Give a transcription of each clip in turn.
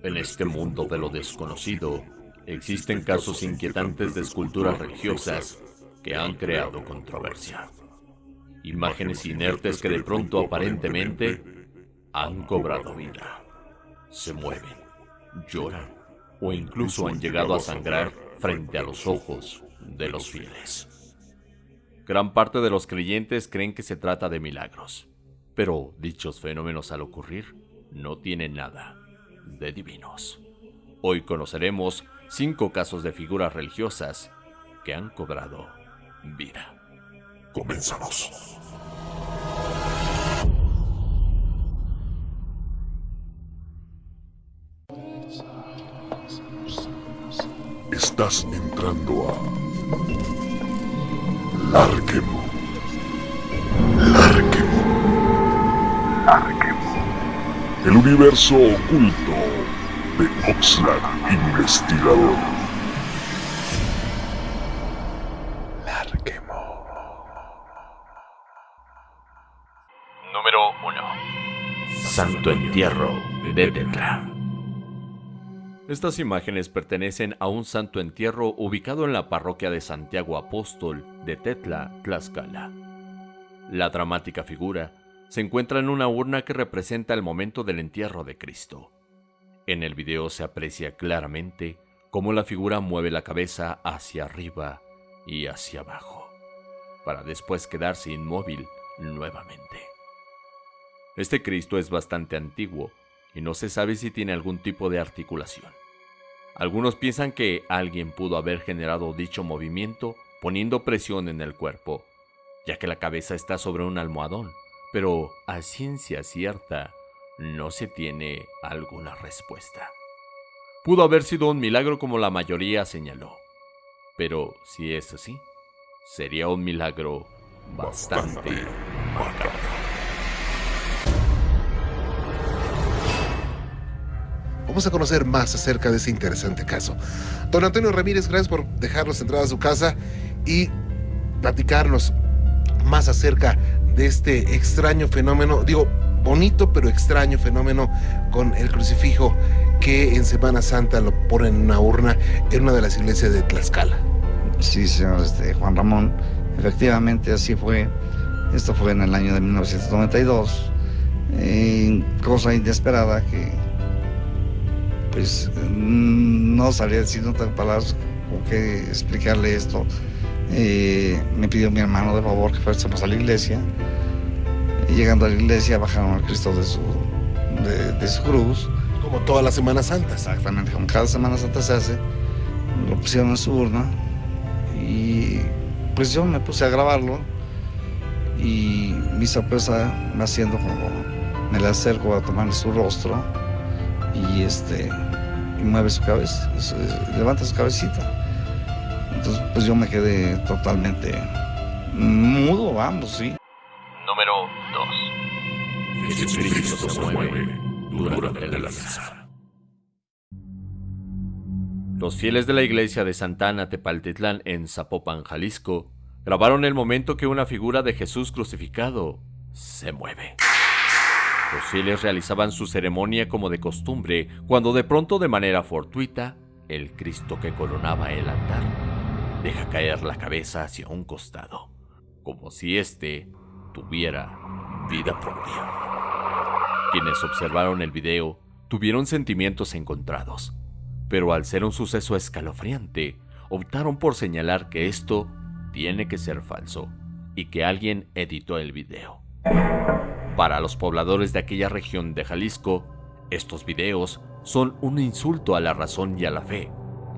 En este mundo de lo desconocido, existen casos inquietantes de esculturas religiosas que han creado controversia. Imágenes inertes que de pronto aparentemente han cobrado vida. Se mueven, lloran o incluso han llegado a sangrar frente a los ojos de los fieles. Gran parte de los creyentes creen que se trata de milagros, pero dichos fenómenos al ocurrir no tienen nada de divinos. Hoy conoceremos cinco casos de figuras religiosas que han cobrado vida. Comenzamos. Estás entrando a Larquemo. Larquemo. Larquemo. El universo oculto de Oxlack Investigador. Larquemo. Número 1. Santo Entierro de Tetla. Estas imágenes pertenecen a un santo entierro ubicado en la parroquia de Santiago Apóstol de Tetla, Tlaxcala. La dramática figura se encuentra en una urna que representa el momento del entierro de Cristo. En el video se aprecia claramente cómo la figura mueve la cabeza hacia arriba y hacia abajo, para después quedarse inmóvil nuevamente. Este Cristo es bastante antiguo y no se sabe si tiene algún tipo de articulación. Algunos piensan que alguien pudo haber generado dicho movimiento poniendo presión en el cuerpo, ya que la cabeza está sobre un almohadón, pero a ciencia cierta no se tiene alguna respuesta. Pudo haber sido un milagro como la mayoría señaló, pero si es así, sería un milagro bastante macabro. Vamos a conocer más acerca de ese interesante caso. Don Antonio Ramírez, gracias por dejarnos entrar a su casa y platicarnos más acerca de este extraño fenómeno, digo, bonito pero extraño fenómeno con el crucifijo que en Semana Santa lo ponen en una urna en una de las iglesias de Tlaxcala. Sí, señor este, Juan Ramón, efectivamente así fue. Esto fue en el año de 1992. Eh, cosa inesperada que pues no sabía decir otras palabras con qué explicarle esto. Eh, me pidió mi hermano de favor que fuésemos a la iglesia. Y llegando a la iglesia bajaron al Cristo de su, de, su cruz. Como toda la Semana Santa. Exactamente, como cada Semana Santa se hace. Lo pusieron en su urna. Y pues yo me puse a grabarlo. Y mi sorpresa me haciendo como me le acerco a tomar su rostro y este y mueve su cabeza, levanta su cabecita. Entonces, pues yo me quedé totalmente mudo, vamos, sí. Número 2. Jesucristo se mueve durante la misa. Los fieles de la iglesia de Santana Tepaltitlán en Zapopan, Jalisco, grabaron el momento que una figura de Jesús crucificado se mueve. Los fieles realizaban su ceremonia como de costumbre cuando de pronto de manera fortuita el Cristo que coronaba el altar deja caer la cabeza hacia un costado, como si éste tuviera vida propia. Quienes observaron el video tuvieron sentimientos encontrados, pero al ser un suceso escalofriante, optaron por señalar que esto tiene que ser falso y que alguien editó el video. Para los pobladores de aquella región de Jalisco, estos videos son un insulto a la razón y a la fe,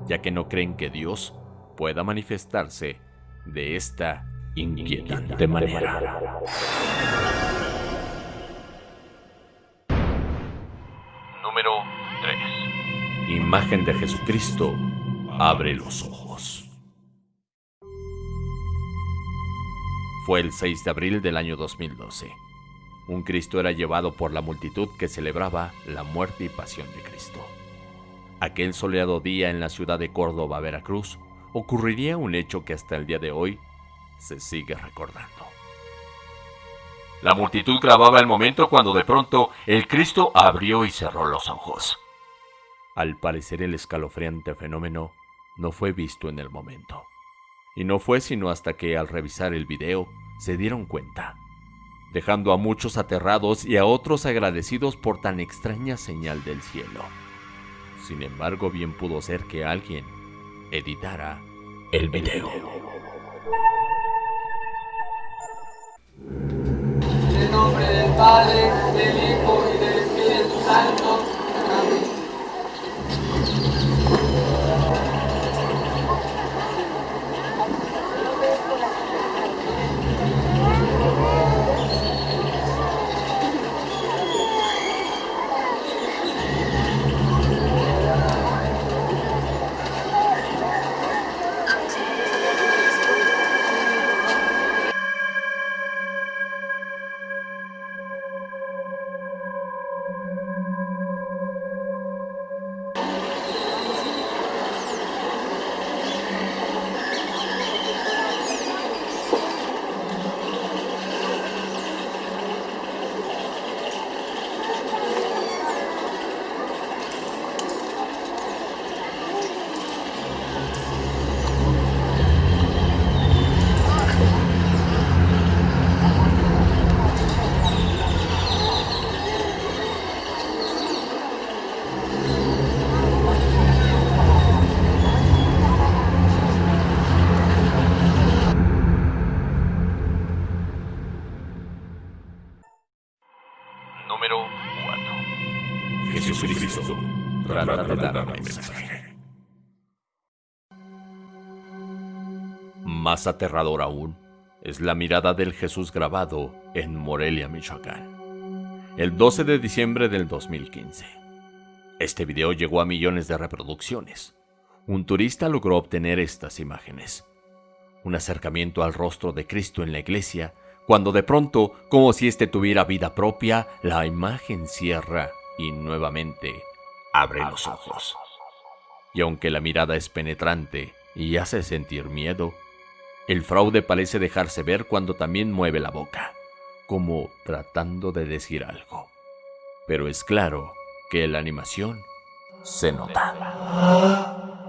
ya que no creen que Dios pueda manifestarse de esta inquietante manera. Número 3. Imagen de Jesucristo abre los ojos. Fue el 6 de abril del año 2012 un Cristo era llevado por la multitud que celebraba la muerte y pasión de Cristo. Aquel soleado día en la ciudad de Córdoba, Veracruz, ocurriría un hecho que hasta el día de hoy se sigue recordando. La multitud grababa el momento cuando de pronto el Cristo abrió y cerró los ojos. Al parecer el escalofriante fenómeno no fue visto en el momento. Y no fue sino hasta que al revisar el video se dieron cuenta, dejando a muchos aterrados y a otros agradecidos por tan extraña señal del cielo. Sin embargo, bien pudo ser que alguien editara el video. En nombre del Padre, del Más aterrador aún es la mirada del Jesús grabado en Morelia, Michoacán, el 12 de diciembre del 2015. Este video llegó a millones de reproducciones. Un turista logró obtener estas imágenes. Un acercamiento al rostro de Cristo en la iglesia cuando de pronto, como si éste tuviera vida propia, la imagen cierra y nuevamente abre los ojos. Y aunque la mirada es penetrante y hace sentir miedo, el fraude parece dejarse ver cuando también mueve la boca, como tratando de decir algo. Pero es claro que la animación se nota.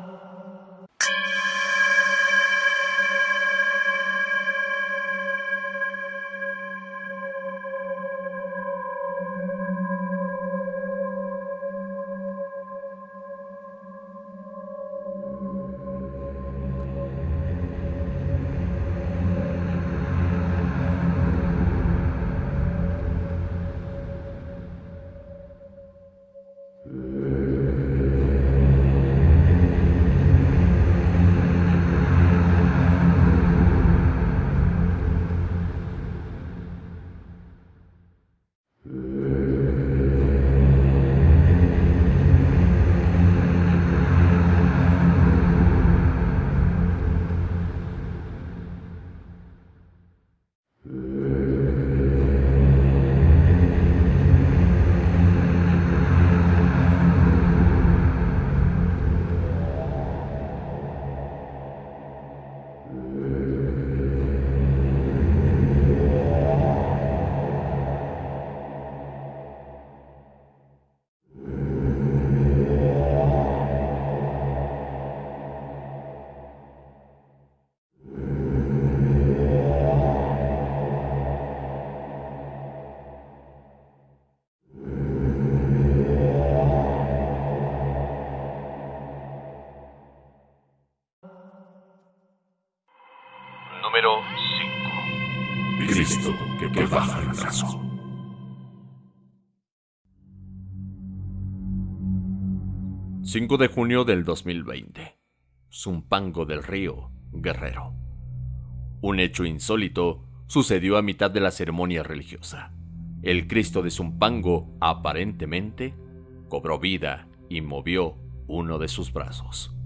Número 5. Cristo que, que baja el brazo. ...5 de junio del 2020... Zumpango del Río, Guerrero. Un hecho insólito sucedió a mitad de la ceremonia religiosa. El Cristo de Zumpango, aparentemente, cobró vida y movió uno de sus brazos.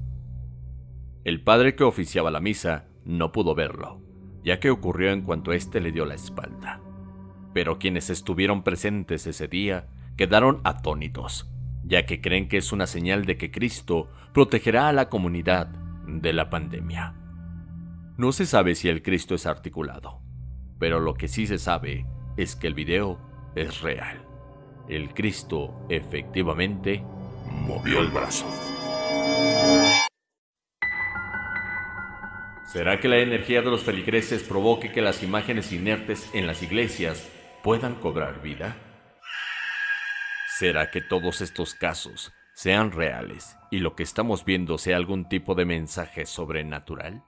El padre que oficiaba la misa no pudo verlo, ya que ocurrió en cuanto éste le dio la espalda. Pero quienes estuvieron presentes ese día quedaron atónitos, ya que creen que es una señal de que Cristo protegerá a la comunidad de la pandemia. No se sabe si el Cristo es articulado, pero lo que sí se sabe es que el video es real. El Cristo efectivamente movió el brazo. ¿Será que la energía de los feligreses provoque que las imágenes inertes en las iglesias puedan cobrar vida? ¿Será que todos estos casos sean reales y lo que estamos viendo sea algún tipo de mensaje sobrenatural?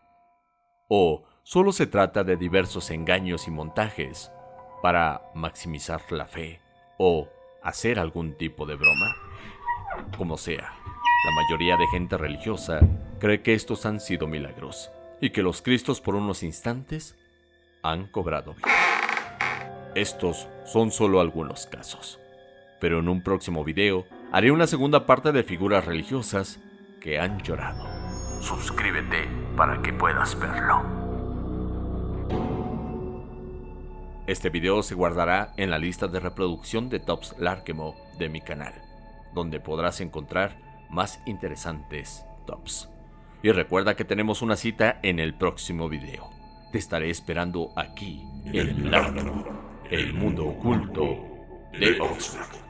¿O solo se trata de diversos engaños y montajes para maximizar la fe o hacer algún tipo de broma? Como sea, la mayoría de gente religiosa cree que estos han sido milagros y que los Cristos por unos instantes han cobrado vida. Estos son solo algunos casos, pero en un próximo video haré una segunda parte de figuras religiosas que han llorado. Suscríbete para que puedas verlo. Este video se guardará en la lista de reproducción de Tops Larkemo de mi canal, donde podrás encontrar más interesantes tops. Y recuerda que tenemos una cita en el próximo video. Te estaré esperando aquí, en el Larkemo, el mundo oculto de Oxford.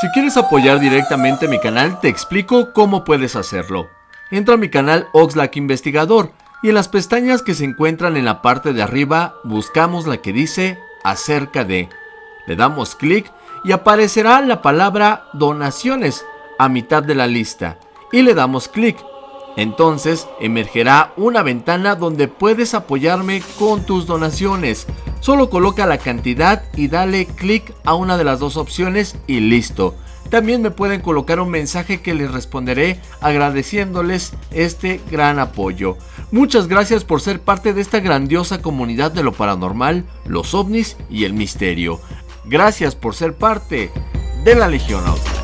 Si quieres apoyar directamente mi canal, te explico cómo puedes hacerlo. Entra a mi canal Oxlack Investigador y en las pestañas que se encuentran en la parte de arriba buscamos la que dice acerca de. Le damos clic y aparecerá la palabra donaciones a mitad de la lista y le damos clic. Entonces emergerá una ventana donde puedes apoyarme con tus donaciones. Solo coloca la cantidad y dale clic a una de las dos opciones y listo. También me pueden colocar un mensaje que les responderé agradeciéndoles este gran apoyo. Muchas gracias por ser parte de esta grandiosa comunidad de lo paranormal, los ovnis y el misterio. Gracias por ser parte de la Legión Auto.